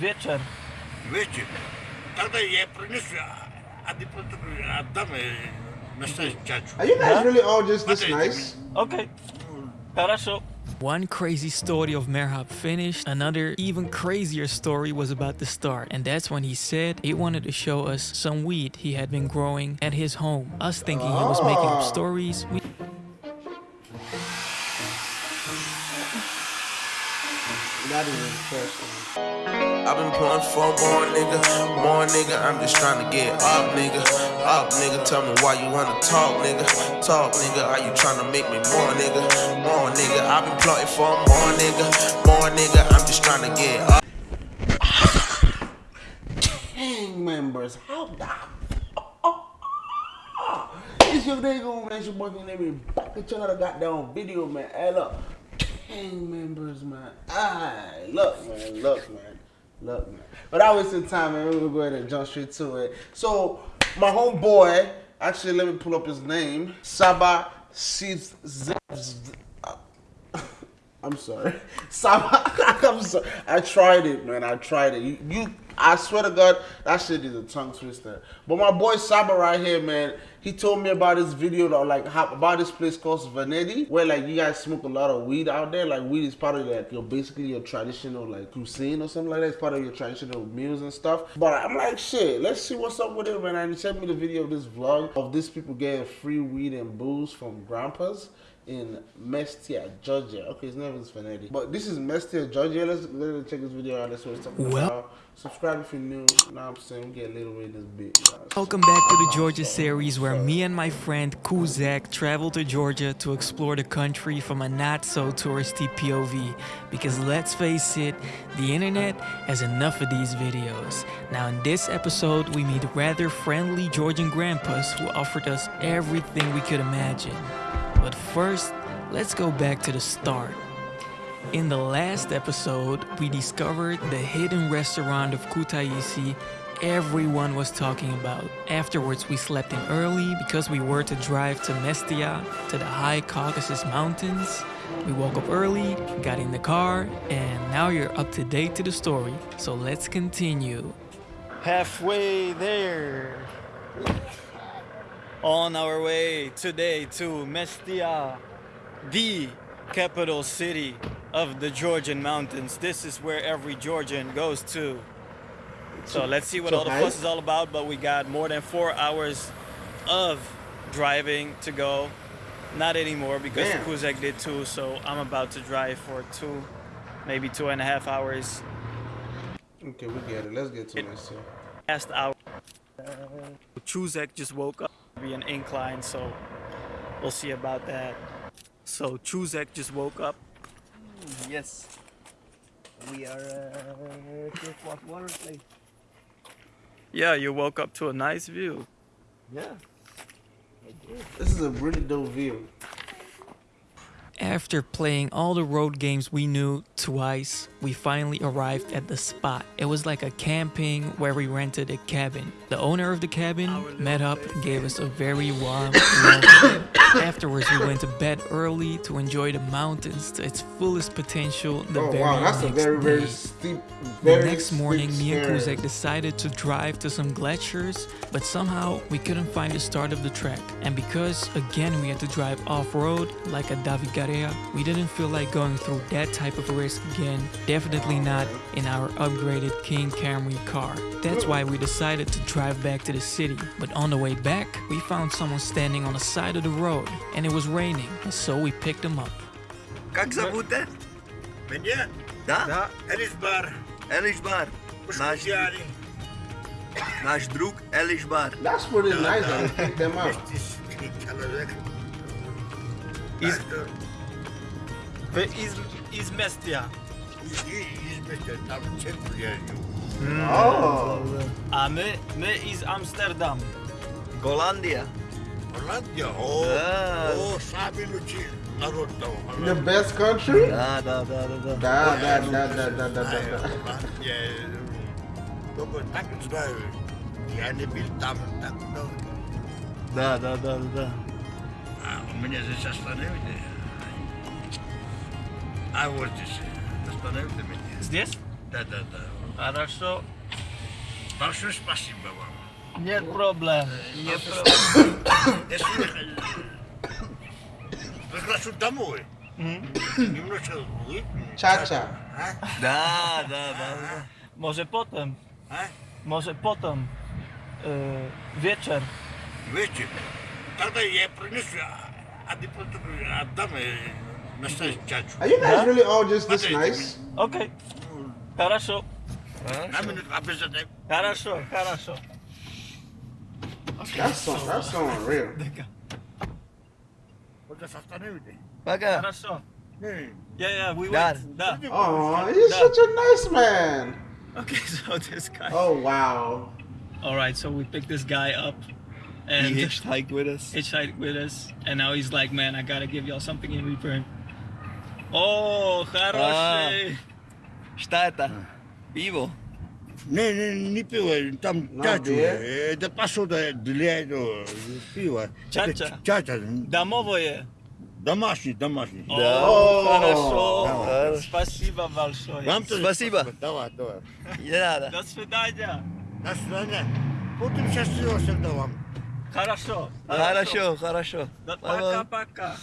Вечер. Вечер. Тогда я принес один отдам настоящий чачу. Are you guys Huh? really all just this Okay. nice? Окей. Хорошо. One crazy story of Merhab finished, another even crazier story was about to start. And that's when he said he wanted to show us some weed he had been growing at his home. Us thinking he was making up Ah. stories, we That is interesting. I've been pulling for more nigga, more nigga. I'm just trying to get up, nigga. Up, nigga. Tell me why you wanna talk, nigga. Talk, nigga. Are you trying to make me more, nigga? More, nigga. I've been plotting for more, nigga. More, nigga. I'm just trying to get up. Gang members, how the It's your day going, man. It's your boyfriend. Let me back at another goddamn video, man. Hey, look. Gang members, man. Aye, look, man. Look, man. Look, man. Without wasting time, going to go ahead and jump straight to it. So, my homeboy, actually, let me pull up his name. Saba Seeds. I'm sorry. Saba, I'm sorry. I tried it, man. I tried it. You, you, I swear to God, that shit is a tongue twister. But my boy Saba right here, man, he told me about this video, that, like, about this place called Vanity, where, like, you guys smoke a lot of weed out there. Like, weed is part of, like, your, basically your traditional, like, cuisine or something like that. It's part of your traditional meals and stuff. But I'm like, shit, let's see what's up with it, man. And he sent me the video of this vlog of these people getting free weed and booze from grandpas in Mestia, Georgia. Okay, his name is Fanetti. But this is Mestia, Georgia. Let's, let's check this video out. Let's see what it's talking Well- about. Subscribe if you're new. Now I'm saying we get a little bit in this bit. guys. Welcome back to the Georgia series where me and my friend Kuzak traveled to Georgia to explore the country from a not so touristy POV. Because let's face it, the internet has enough of these videos. Now, in this episode, we meet rather friendly Georgian grandpas who offered us everything we could imagine. But first, let's go back to the start. In the last episode, we discovered the hidden restaurant of Kutaisi everyone was talking about. Afterwards, we slept in early because we were to drive to Mestia, to the high Caucasus Mountains. We woke up early, got in the car, and now you're up to date to the story. So let's continue. Halfway there. On our way today to Mestia, the capital city of the Georgian mountains. This is where every Georgian goes to. So let's see what all the fuss is all about. But we got more than four hours of driving to go. Not anymore because Damn. Kuzek did too, So I'm about to drive for two, maybe two and a half hours. Okay, we get it. Let's get to here. last hour. Chuzek just woke up. Be an incline, so we'll see about that. So Chuzek just woke up. Yes. We are uh, water place. Yeah, you woke up to a nice view. Yeah. This is a really dope view. After playing all the road games we knew twice, we finally arrived at the spot. It was like a camping where we rented a cabin. The owner of the cabin met up, gave us a very warm welcome. Afterwards, we went to bed early to enjoy the mountains to its fullest potential the oh very wow, that's a next very, very day. steep, The very next morning, me and. Kuzek decided to drive to some glaciers, but somehow we couldn't find the start of the trek. And because, again, we had to drive off-road, like a Davigarea, we didn't feel like going through that type of risk again. Definitely not in our upgraded King Camry car. That's why we decided to drive back to the city. But on the way back, we found someone standing on the side of the road, and it was raining, and so we picked him up. Как зовут-то? Меня? Да? Да. Элисбар. Элишбар. Наш, Пушкутяни. наш друг Элишбар. That's pretty nice that they picked them out. Вместе с человек. Из, Так, Вы из, из Местия. И, и, и вместе там в центре я живу. Oh, А мы, мы из Амстердам. Голландия. Голландия? О, Да. о, самый лучший народ там. the best country? Да, да, да, да, да. Да, да, да, да, да, да, да. Голландия, э, Только так знаю. Я не был там так много. Да, да, да, да. А у меня здесь остановили. А вот здесь остановили меня. Здесь? Да, да, да. Хорошо. Большое спасибо вам. Нет проблем. Нет проблем. Если приглашу домой, немножко выпьем. Cha-cha. А? Да, да, да. Może potem. А? Może potem. Э, вечер. Вечер. Тогда я принесу, а ты потом отдам э, настоящий чачу. Are you guys Huh? really all just this Okay. nice? Окей. Хорошо. На минуту обязательно. Хорошо, хорошо. That's so, that's so unreal. Вот это остановите. Пока. Хорошо. Не, Yeah, yeah, we Done. went. Да. Oh, he's such a nice man. Okay, so this guy. Oh wow. All right, so we picked this guy up, and He hitchhiked with us. hitchhiked with us, and now he's like, man, I gotta give y'all something in return. Oh, хороший. Что это? Пиво. Не, не, не пиво, там чачу. Это посуда для этого пива. Чача? Чача. Домовое. Домашний, домашний. О, Да. хорошо. Хорошо. Спасибо большое. Вам тоже Спасибо. Давай, давай. Не надо. До свидания. До свидания. Будем счастливы всегда вам. Хорошо. Хорошо, хорошо. Да- Bye-bye. Пока-пока.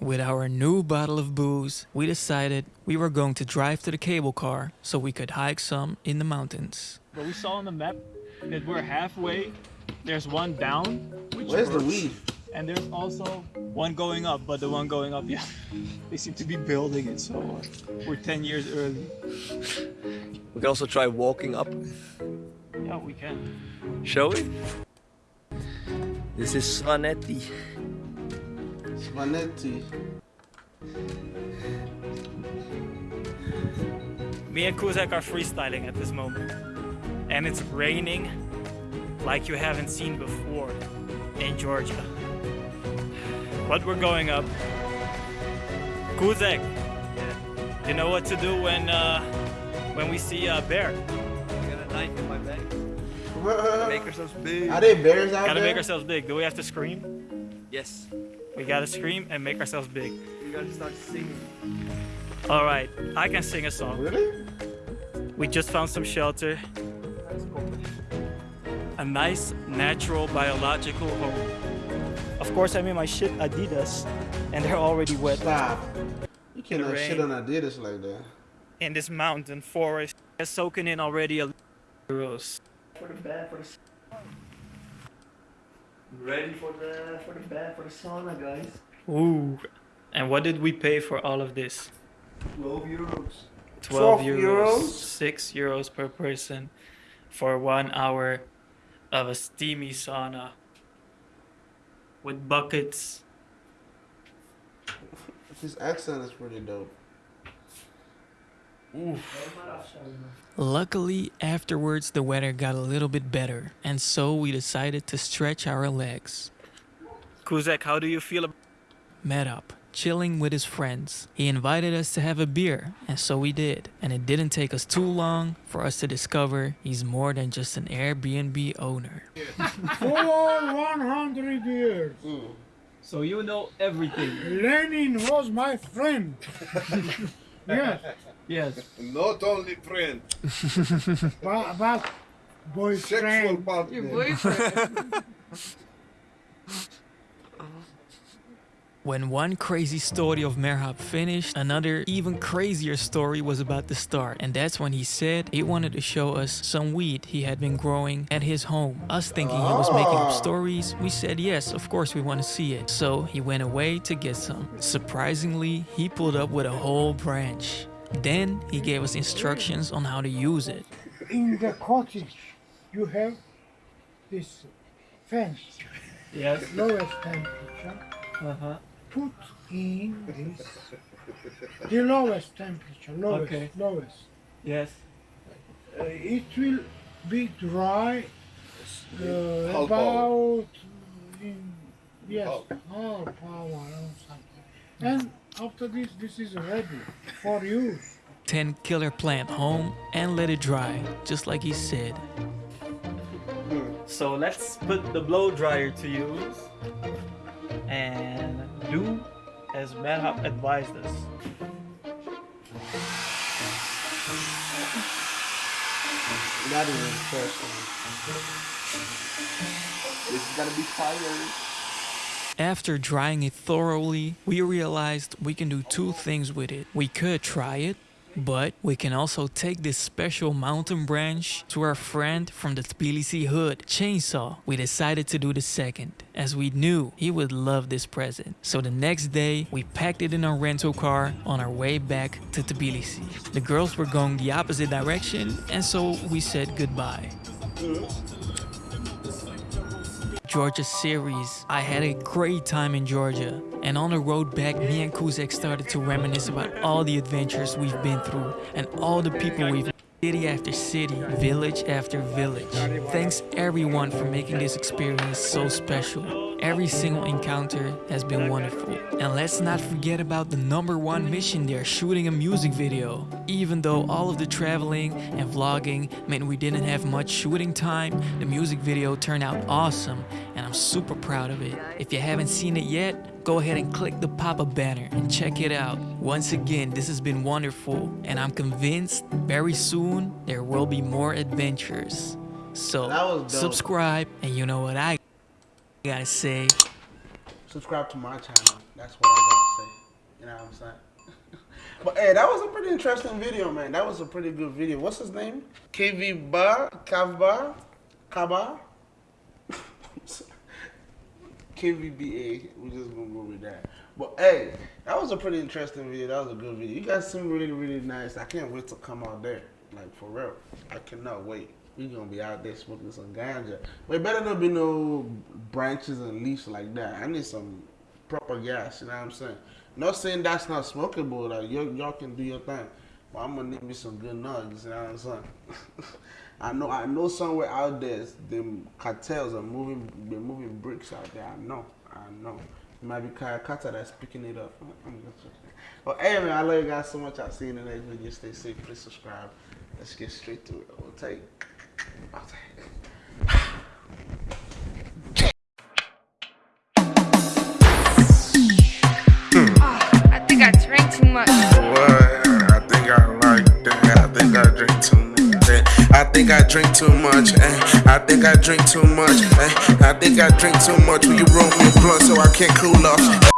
With our new bottle of booze, we decided we were going to drive to the cable car so we could hike some in the mountains. But we saw on the map that we're halfway. There's one down, which Where's the works, weed? and there's also one going up. But the one going up, yeah, they seem to be building it, so uh, we're 10 years early. We can also try walking up. Yeah, we can. Shall we? This is Svaneti. Svaneti. Me and Kuzak are freestyling at this moment, and it's raining like you haven't seen before in Georgia. But we're going up. Kuzak, you know what to do when uh, when we see a bear? I Got a knife in my bag. Make ourselves big. Are they bears out Gotta there? make ourselves big. Do we have to scream? Yes. We gotta scream and make ourselves big. We gotta start singing. All right, I can sing a song. Really? We just found some shelter. A nice, natural, biological home. Of course, I'm in my shit Adidas, and they're already wet. Stop. You cannot shit on Adidas like that. In this mountain forest, it's soaking in already a euros. For the bed, for the. Ready for the for the bed for the sauna, guys. Ooh. And what did we pay for all of this? 12 euros. 12 12 euros, euros? 6 euros per person for one hour of a steamy sauna with buckets. His accent is pretty dope. Luckily, afterwards, the weather got a little bit better, and so we decided to stretch our legs. Kuzak, how do you feel Met up, chilling with his friends. He invited us to have a beer, and so we did. And it didn't take us too long for us to discover he's more than just an Airbnb owner. For 100 years, mm. So you know everything. Lenin was my friend. yes, Yes. Not only friend, but, but sexual boyfriend. partner. When one crazy story of Merhab finished, another even crazier story was about to start. And that's when he said he wanted to show us some weed he had been growing at his home. Us thinking he was making up Ah. stories, we said yes, of course we want to see it. So he went away to get some. Surprisingly, he pulled up with a whole branch. Then he gave us instructions on how to use it. In the cottage, you have this fence, Yes. lowest temperature. Uh-huh. Put in this, the lowest temperature, lowest, Okay. lowest. Yes. Uh, it will be dry uh, Half about in yes half hour or something. And after this, this is ready for use. 10 killer plant home and let it dry, just like he said. So let's put the blow dryer to use and do as Merhab advised us. That is interesting. This is gonna be fire. After drying it thoroughly, we realized we can do two things with it. We could try it, but we can also take this special mountain branch to our friend from the Tbilisi hood, Chainsaw. We decided to do the second, as we knew he would love this present. So the next day, we packed it in our rental car on our way back to Tbilisi. The girls were going the opposite direction, and so we said goodbye. Georgia series. I had a great time in Georgia. And on the road back, me and Kuzek started to reminisce about all the adventures we've been through and all the people we've met. city after city, village after village. Thanks everyone for making this experience so special. Every single encounter has been wonderful. And let's not forget about the number one mission there, shooting a music video. Even though all of the traveling and vlogging meant we didn't have much shooting time, the music video turned out awesome and I'm super proud of it. If you haven't seen it yet, go ahead and click the pop-up banner and check it out. Once again, this has been wonderful and I'm convinced very soon there will be more adventures. So That was dope. subscribe and you know what I gotta say. Subscribe to my channel. That's what I gotta say. You know what I'm saying? but hey, that was a pretty interesting video, man. That was a pretty good video. What's his name? KV Bar, Kavba, Kaba. KVBA. We're just gonna go with that. But hey, that was a pretty interesting video. That was a good video. You guys seem really, really nice. I can't wait to come out there. Like for real. I cannot wait. We gonna be out there smoking some ganja. But better not be no branches and leaves like that. I need some proper gas, you know what I'm saying? Not saying that's not smokable, like y'all, y'all can do your thing. But I'm gonna need me some good nugs, you know what I'm saying? I know I know somewhere out there them cartels are moving they're moving bricks out there. I know. I know. It might be Kayakata that's picking it up. Just hey man, I love you guys so much. I'll see you in the next video. Stay safe, please subscribe. Let's get straight to it. I'll take I think I drank too much. What? I think I like that. I think I drink too much. eh. I think I drink too much. eh. I think I drink too much. eh. Will you roll me a blunt so I can't cool off?